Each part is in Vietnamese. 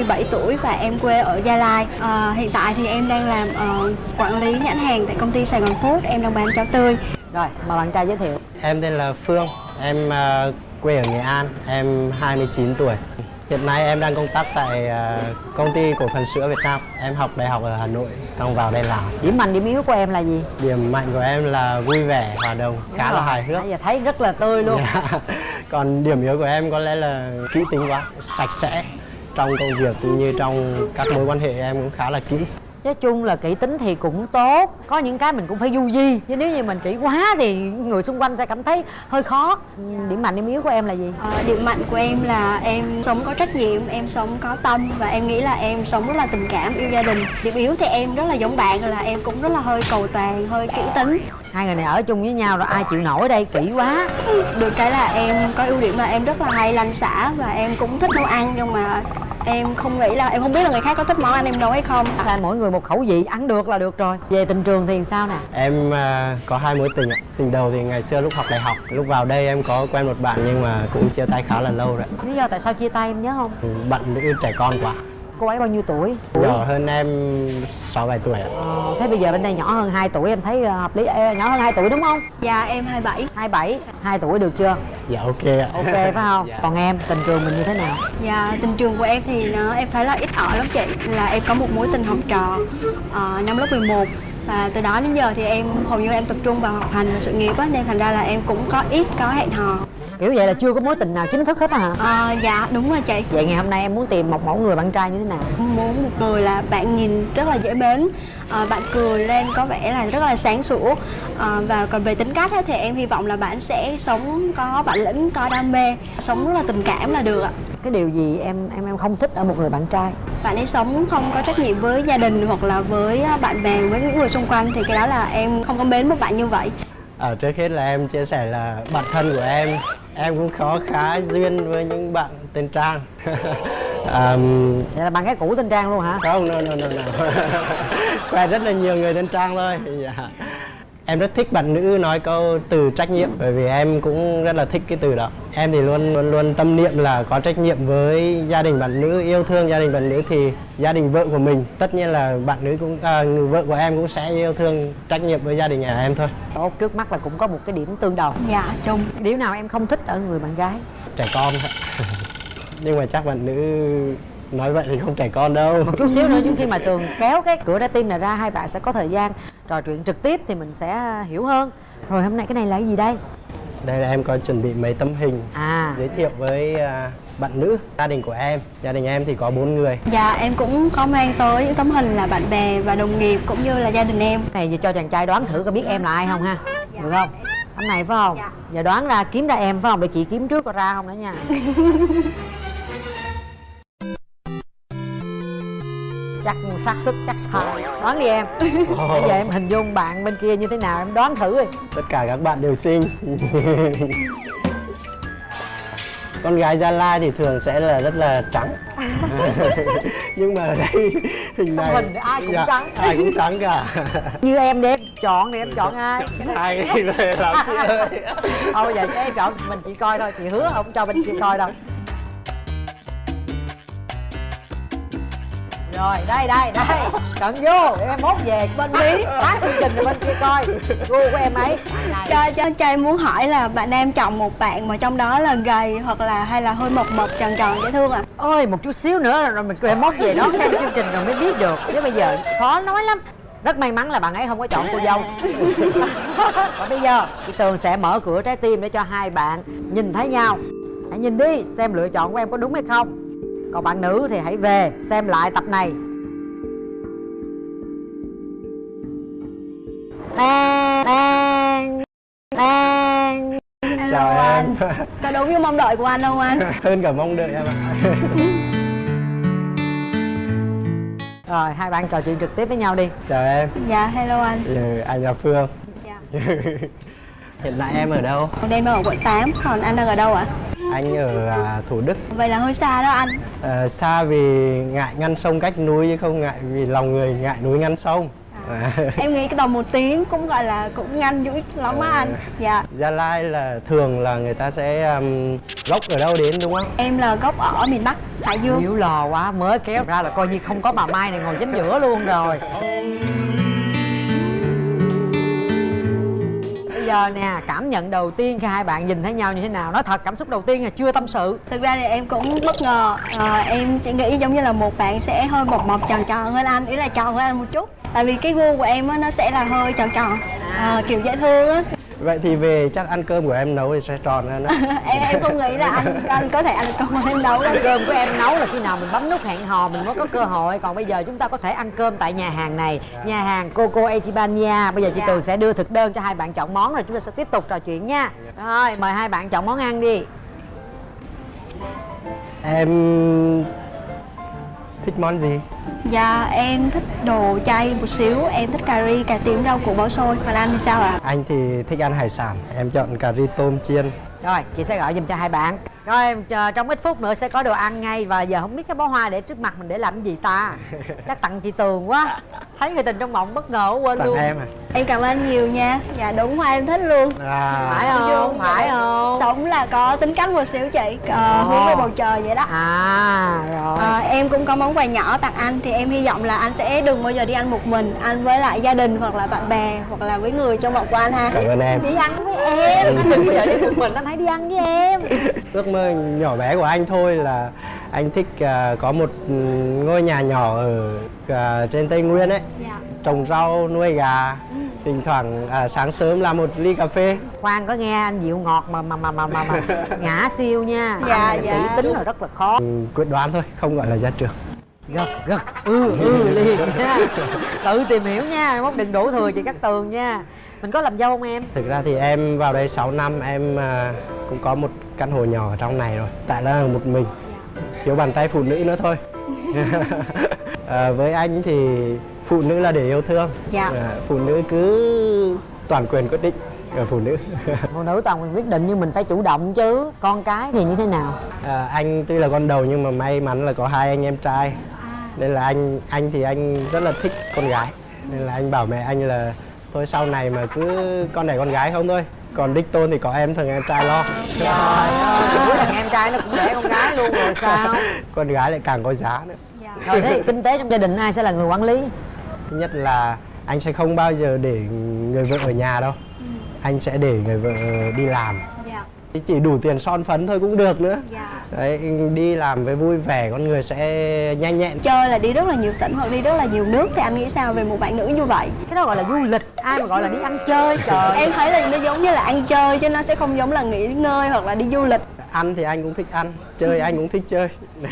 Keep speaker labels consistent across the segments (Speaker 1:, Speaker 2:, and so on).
Speaker 1: 17 tuổi và em quê ở Gia Lai. À, hiện tại thì em đang làm ờ, quản lý nhãn hàng tại công ty Sài Gòn Food. Em đang bán cháo tươi.
Speaker 2: Rồi, mời bạn trai giới thiệu
Speaker 3: Em tên là Phương, em à, quê ở Nghệ An, em 29 tuổi. Hiện nay em đang công tác tại à, công ty cổ phần sữa Việt Nam. Em học đại học ở Hà Nội, xong vào đây làm.
Speaker 2: Điểm mạnh, điểm yếu của em là gì?
Speaker 3: Điểm mạnh của em là vui vẻ, hòa đồng, khá là
Speaker 2: Rồi,
Speaker 3: hài hước.
Speaker 2: Nãy giờ thấy rất là tươi luôn.
Speaker 3: Còn điểm yếu của em có lẽ là kỹ tính quá, sạch sẽ. Trong công việc cũng như trong các mối quan hệ em cũng khá là kỹ.
Speaker 2: Nói chung là kỹ tính thì cũng tốt Có những cái mình cũng phải du di Chứ nếu như mình kỹ quá thì người xung quanh sẽ cảm thấy hơi khó Điểm mạnh, điểm yếu của em là gì?
Speaker 1: Ờ, điểm mạnh của em là em sống có trách nhiệm, em sống có tâm và em nghĩ là em sống rất là tình cảm, yêu gia đình. Điểm yếu thì em rất là giống bạn là em cũng rất là hơi cầu toàn, hơi kỹ tính.
Speaker 2: Hai người này ở chung với nhau rồi ai chịu nổi đây kỹ quá
Speaker 1: Được cái là em có ưu điểm là em rất là hay lanh xả và em cũng thích nấu ăn nhưng mà em không nghĩ là em không biết là người khác có thích món ăn em nấu hay không.
Speaker 2: là mỗi người một khẩu vị ăn được là được rồi về tình trường thì sao nè
Speaker 3: Em à, có hai mối tình ạ. Tình đầu thì ngày xưa lúc học đại học, lúc vào đây em có quen một bạn nhưng mà cũng chia tay khá là lâu rồi.
Speaker 2: lý do tại sao chia tay em nhớ không
Speaker 3: Bạn nữ trẻ con quá.
Speaker 2: Cô ấy bao nhiêu tuổi
Speaker 3: Nhỏ hơn em 6 7 tuổi ạ.
Speaker 2: ờ, thế bây giờ bên đây nhỏ hơn 2 tuổi em thấy ờ, hợp lý Ê, nhỏ hơn 2 tuổi đúng không
Speaker 1: Dạ em 27.
Speaker 2: 27 2 tuổi được chưa
Speaker 3: Dạ ok ạ.
Speaker 2: ok phải không
Speaker 3: Dạ.
Speaker 2: còn em tình trường mình như thế nào
Speaker 1: Dạ, tình trường của em thì nó em thấy là ít ỏi lắm chị Là em có một mối tình học trò ờ, năm lớp 11 Và từ đó đến giờ thì em hầu như em tập trung vào học hành và sự nghiệp á Nên thành ra là em cũng có ít có hẹn hò
Speaker 2: kiểu vậy là chưa có mối tình nào chính thức hết á hả?
Speaker 1: Ờ, Dạ, đúng rồi chị.
Speaker 2: Vậy ngày hôm nay em muốn tìm một mẫu người bạn trai như thế nào?
Speaker 1: Muốn một người là bạn nhìn rất là dễ mến. Ờ, Bạn cười lên có vẻ là rất là sáng sủa. Ờ, Và còn về tính cách á, thì em hy vọng là bạn sẽ sống có bản lĩnh, có đam mê. Sống rất là tình cảm là được ạ.
Speaker 2: Cái điều gì em em em không thích ở một người bạn trai?
Speaker 1: Bạn ấy sống không có trách nhiệm với gia đình hoặc là với à, bạn bè với những người xung quanh thì cái đó là em không có mến một bạn như vậy.
Speaker 3: Ở trước hết là em chia sẻ là bản thân của em em cũng có khá duyên với những bạn tên Trang. um,
Speaker 2: vậy là bạn gái cũ tên trang luôn hả
Speaker 3: không, no, no, no, no. Quen rất là nhiều người tên Trang thôi. Dạ. Em rất thích bạn nữ nói câu từ trách nhiệm bởi vì em cũng rất là thích cái từ đó. Em thì luôn luôn luôn tâm niệm là có trách nhiệm với gia đình bạn nữ, yêu thương gia đình bạn nữ thì gia đình vợ của mình tất nhiên là bạn nữ cũng à, người vợ của em cũng sẽ yêu thương trách nhiệm với gia đình nhà em thôi.
Speaker 2: tốt trước mắt là cũng có một cái điểm tương đồng
Speaker 1: dạ chung
Speaker 2: điểm nào em không thích ở người bạn gái
Speaker 3: Trẻ con thôi. Nhưng mà chắc bạn nữ nói vậy thì không trẻ con đâu.
Speaker 2: một chút xíu nữa trước khi mà tường kéo cái cửa trái tim này ra hai bạn sẽ có thời gian trò chuyện trực tiếp thì mình sẽ hiểu hơn. Rồi hôm nay cái này là cái gì đây?
Speaker 3: Đây là em có chuẩn bị mấy tấm hình
Speaker 2: à.
Speaker 3: giới thiệu với à, bạn nữ gia đình của em. Gia đình em thì có bốn người.
Speaker 1: Dạ em cũng có mang tới những tấm hình là bạn bè và đồng nghiệp cũng như là gia đình em.
Speaker 2: Này giờ cho chàng trai đoán thử có biết em là ai không ha? Được không? Tấm này phải không?
Speaker 1: Dạ.
Speaker 2: giờ đoán ra kiếm ra em phải không? Để chị kiếm trước có ra không nữa nha xác suất chắc sai đoán đi em. Bây giờ em hình dung bạn bên kia như thế nào em đoán thử đi.
Speaker 3: Tất cả các bạn đều xinh. Con gái gia lai thì thường sẽ là rất là trắng. Nhưng mà đây hình này
Speaker 2: hình thì ai cũng
Speaker 3: dạ,
Speaker 2: trắng.
Speaker 3: ai cũng trắng cả.
Speaker 2: Như em đi em chọn đi em chọn ai?
Speaker 3: sai đi về làm chị ơi.
Speaker 2: Thôi giờ em chọn mình chỉ coi thôi chị hứa không cho bên kia coi đâu rồi đây đây đây. Chọn vô để em mốt về bên lý. Phát chương trình rồi bên kia coi. Gu của em ấy.
Speaker 1: Cho cho cho em muốn hỏi là bạn em chọn một bạn mà trong đó là gầy hoặc là hay là hơi mập mập tròn tròn dễ thương à?
Speaker 2: Ơi một chút xíu nữa là rồi mình em mốt về đó xem chương trình rồi mới biết được. Chứ bây giờ khó nói lắm. Rất may mắn là bạn ấy không có chọn cô dâu. Và bây giờ chị tường sẽ mở cửa trái tim để cho hai bạn nhìn thấy nhau. Hãy nhìn đi xem lựa chọn của em có đúng hay không còn bạn nữ thì hãy về xem lại tập này. Tang, tang, tang.
Speaker 3: chào em.
Speaker 1: có đúng như mong đợi của anh không anh?
Speaker 3: Hơn cả mong đợi em ạ.
Speaker 2: Rồi hai bạn trò chuyện trực tiếp với nhau đi.
Speaker 3: Chào em.
Speaker 1: Dạ hello anh.
Speaker 3: Ừ, anh là phương.
Speaker 1: Dạ.
Speaker 3: Hiện tại em ở đâu?
Speaker 1: Em đang ở quận 8 còn anh đang ở đâu ạ
Speaker 3: anh ở à, thủ đức.
Speaker 1: Vậy là hơi xa đó anh.
Speaker 3: Ờ, xa vì ngại ngăn sông cách núi chứ không ngại vì lòng người ngại núi ngăn sông. À.
Speaker 1: em nghĩ cái tầm một tiếng cũng gọi là cũng nhanh dữ lắm á anh. Dạ.
Speaker 3: Gia Lai là thường là người ta sẽ um, gốc ở đâu đến đúng không?
Speaker 1: em là gốc ở miền bắc hải dương.
Speaker 2: Hiểu lò quá mới kéo ra là coi như không có bà Mai này ngồi chính giữa luôn rồi Bây giờ nè cảm nhận đầu tiên khi hai bạn nhìn thấy nhau như thế nào? Nói thật cảm xúc đầu tiên là chưa tâm sự.
Speaker 1: Thực ra thì em cũng bất ngờ. Ờ, em chỉ nghĩ giống như là một bạn sẽ hơi mộc mộc tròn tròn hơn anh ý là tròn hơn anh một chút. Tại vì cái gu của em á nó sẽ là hơi tròn tròn. Ờ, kiểu dễ thương á
Speaker 3: Vậy thì về chắc ăn cơm của em nấu thì sẽ tròn hơn đó.
Speaker 1: em em không nghĩ là anh anh có thể ăn cơm em nấu đâu.
Speaker 2: Ăn cơm của em nấu là khi nào mình bấm nút hẹn hò mình mới có cơ hội. Còn bây giờ chúng ta có thể ăn cơm tại nhà hàng này. Nhà hàng Coco Echibania Bây giờ chị
Speaker 1: Dạ.
Speaker 2: Tường sẽ đưa thực đơn cho hai bạn chọn món rồi chúng ta sẽ tiếp tục trò chuyện nha. Rồi mời hai bạn chọn món ăn đi.
Speaker 3: Em thích món gì?
Speaker 1: dạ em thích đồ chay một xíu em thích cà ri cà tím rau củ bò xôi còn anh thì sao ạ
Speaker 3: Anh thì thích ăn hải sản. Em chọn cà ri tôm chiên.
Speaker 2: Rồi chị sẽ gọi giùm cho hai bạn Rồi em chờ trong ít phút nữa sẽ có đồ ăn ngay Và giờ không biết cái bó hoa để trước mặt mình để làm cái gì ta. Chắc tặng chị Tường quá. Thấy người tình trong mộng bất ngờ quên
Speaker 3: Tặng
Speaker 2: luôn.
Speaker 3: em à?
Speaker 1: em cảm ơn anh nhiều nha. Dạ đúng hoa em thích luôn.
Speaker 3: À.
Speaker 2: Phải không? Phải không?
Speaker 1: sống là có tính cách một xíu chị? Ờ, hướng về bầu trời vậy đó.
Speaker 2: À rồi.
Speaker 1: Ờ, em cũng có món quà nhỏ tặng anh thì em hy vọng là anh sẽ đừng bao giờ đi ăn một mình anh với lại gia đình hoặc là bạn bè hoặc là với người trong vòng của anh ha.
Speaker 3: Cảm ơn em.
Speaker 2: Đi ăn với em. Anh đừng bao giờ đi một mình Anh hãy đi ăn với em.
Speaker 3: Ước mơ nhỏ bé của anh thôi là anh thích à, có một ừ, ngôi nhà nhỏ ở à, trên Tây Nguyên ấy.
Speaker 1: dạ
Speaker 3: Trồng rau, nuôi gà. Thỉnh thoảng à, sáng sớm làm một ly cà phê.
Speaker 2: Khoan có nghe anh dịu ngọt mà mà mà mà mà, mà ngã siêu nha
Speaker 1: Dạ,
Speaker 2: Anh
Speaker 1: dạ.
Speaker 2: kỹ tính là rất là khó
Speaker 3: Ừ, quyết đoán thôi, không gọi là gia trưởng.
Speaker 2: gật gật ừ ừ liền nha tự tìm hiểu nha mốt đừng đổ thừa chị cắt tường nha mình có làm dâu không em
Speaker 3: Thực ra thì em vào đây 6 năm em à, cũng có một căn hộ nhỏ ở trong này rồi. Tại là một mình. Thiếu bàn tay phụ nữ nữa thôi. à, với anh thì phụ nữ là để yêu thương.
Speaker 1: Dạ.
Speaker 3: À, phụ nữ cứ toàn quyền quyết định ở phụ nữ.
Speaker 2: phụ nữ toàn quyền quyết định nhưng mình phải chủ động chứ con cái thì như thế nào
Speaker 3: à, anh tuy là con đầu nhưng mà may mắn là có hai anh em trai.
Speaker 1: À.
Speaker 3: Nên là anh anh thì anh rất là thích con gái. Nên là anh bảo mẹ anh là thôi sau này mà cứ con đẻ con gái không thôi. Còn đích tôn thì có em thằng em trai lo.
Speaker 2: trời ơi lần em trai nó cũng đẻ con gái luôn rồi sao
Speaker 3: con gái lại càng có giá nữa.
Speaker 1: dạ
Speaker 2: rồi thế kinh tế trong gia đình ai sẽ là người quản lý
Speaker 3: Thứ nhất là anh sẽ không bao giờ để người vợ ở nhà đâu. Anh sẽ để người vợ đi làm. Chỉ đủ tiền son phấn thôi cũng được nữa.
Speaker 1: dạ
Speaker 3: Đấy, đi làm với vui vẻ con người sẽ nhanh nhẹn.
Speaker 1: chơi là đi rất là nhiều tỉnh hoặc đi rất là nhiều nước thì anh nghĩ sao về một bạn nữ như vậy
Speaker 2: cái đó gọi là du lịch ai mà gọi là đi ăn chơi trời
Speaker 1: em thấy là nó giống như là ăn chơi chứ nó sẽ không giống là nghỉ ngơi hoặc là đi du lịch
Speaker 3: Ăn thì anh cũng thích ăn, chơi anh cũng thích chơi.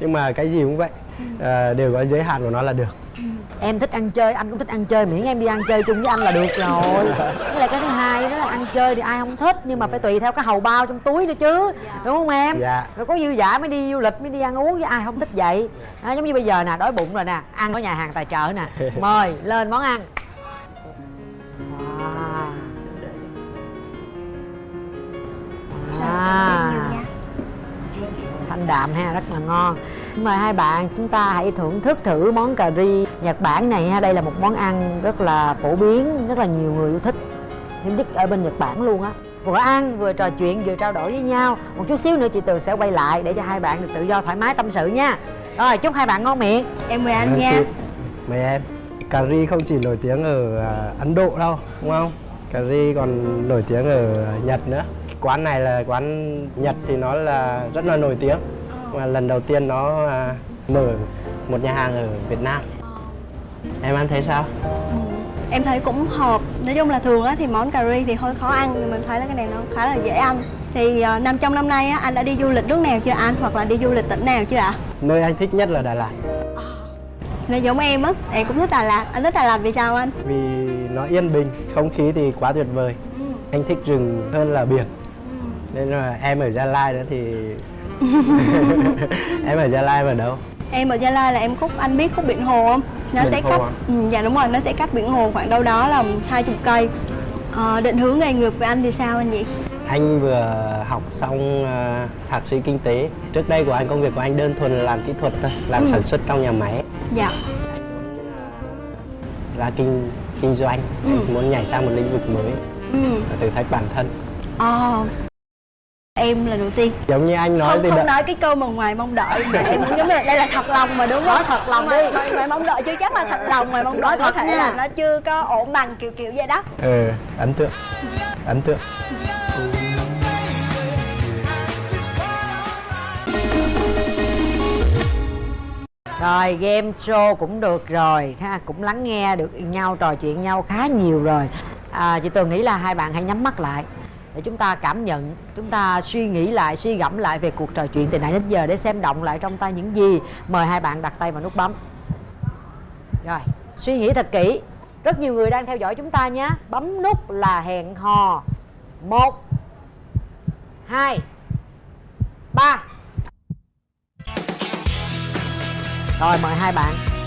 Speaker 3: Nhưng mà cái gì cũng vậy, à, đều có giới hạn của nó là được.
Speaker 2: em thích ăn chơi anh cũng thích ăn chơi miễn em đi ăn chơi chung với anh là được rồi với lại cái thứ hai đó là ăn chơi thì ai không thích nhưng mà phải tùy theo cái hầu bao trong túi nữa chứ đúng không em
Speaker 3: Dạ.
Speaker 2: rồi có dư dả mới đi du lịch mới đi ăn uống với ai không thích vậy đó, giống như bây giờ nè đói bụng rồi nè ăn ở nhà hàng tài trợ nè mời lên món ăn.
Speaker 1: Dạ,
Speaker 2: à.
Speaker 1: nha.
Speaker 2: thanh đạm ha rất là ngon mời hai bạn chúng ta hãy thưởng thức thử món cà ri nhật bản này ha đây là một món ăn rất là phổ biến rất là nhiều người yêu thích hiếm nhất ở bên nhật bản luôn á vừa ăn vừa trò chuyện vừa trao đổi với nhau một chút xíu nữa chị tường sẽ quay lại để cho hai bạn được tự do thoải mái tâm sự nha rồi chúc hai bạn ngon miệng
Speaker 1: em mời anh nha
Speaker 3: chị. Mời em. Cà ri không chỉ nổi tiếng ở à, Ấn Độ đâu, đúng không? Cà ri còn nổi tiếng ở Nhật nữa. Quán này là quán Nhật thì nó là rất là nổi tiếng. Mà lần đầu tiên nó à, mở một nhà hàng ở Việt Nam. Em ăn thấy sao?
Speaker 1: Ừ. em thấy cũng hợp nói chung là thường á thì món cà ri thì hơi khó ăn nhưng mình thấy là cái này nó khá là dễ ăn thì uh, năm trong năm nay á anh đã đi du lịch nước nào chưa anh hoặc là đi du lịch tỉnh nào chưa ạ
Speaker 3: Nơi anh thích nhất là Đà Lạt.
Speaker 1: Này giống em á, em cũng thích Đà Lạt Anh thích Đà Lạt vì sao anh?
Speaker 3: Vì nó yên bình, không khí thì quá tuyệt vời. Anh thích rừng hơn là biển. Nên là em ở Gia Lai nữa thì em ở Gia Lai ở đâu?
Speaker 1: Em ở Gia Lai là em khúc, anh biết khúc biển Hồ không? Nó
Speaker 3: Biển
Speaker 1: sẽ
Speaker 3: Hồ
Speaker 1: cách,
Speaker 3: à?
Speaker 1: ừ, dạ đúng rồi, nó sẽ cách biển Hồ khoảng đâu đó là 20 cây ờ, Định hướng nghề nghiệp của anh thì sao anh nhỉ?
Speaker 3: Anh vừa học xong ờ, thạc sĩ kinh tế. Trước đây của anh công việc của anh đơn thuần là làm kỹ thuật thôi, làm sản xuất trong nhà máy.
Speaker 1: Dạ,
Speaker 3: ra kinh kinh doanh
Speaker 1: Ừ.
Speaker 3: muốn nhảy sang một lĩnh vực mới
Speaker 1: ừ.
Speaker 3: thử thách bản thân
Speaker 1: Ờ. em lần đầu tiên.
Speaker 3: Giống như anh nói
Speaker 1: không
Speaker 3: thì
Speaker 1: không
Speaker 3: đã-
Speaker 1: nói cái câu mà ngoài mong đợi. Mà em muốn nhấn mạnh đây là thật lòng mà đúng không?
Speaker 2: Nói thật lòng
Speaker 1: ngoài,
Speaker 2: đi.
Speaker 1: ngoài, ngoài mong đợi chưa chắc là thật lòng ngoài mong đợi có thể
Speaker 2: nha.
Speaker 1: là nó chưa có ổn bằng kiểu kiểu vậy đó.
Speaker 3: Ừ ấn tượng. Ấn tượng.
Speaker 2: Rồi game show cũng được rồi ha Cũng lắng nghe được nhau trò chuyện nhau khá nhiều rồi. À, Chị Tường nghĩ là hai bạn hãy nhắm mắt lại để chúng ta cảm nhận Chúng ta suy nghĩ lại, suy gẫm lại về cuộc trò chuyện từ nãy đến giờ Để xem động lại trong tay những gì. Mời hai bạn đặt tay vào nút bấm. Rồi, suy nghĩ thật kỹ. Rất nhiều người đang theo dõi chúng ta nhé. Bấm nút là hẹn hò. Một Hai Ba. Rồi mời hai bạn.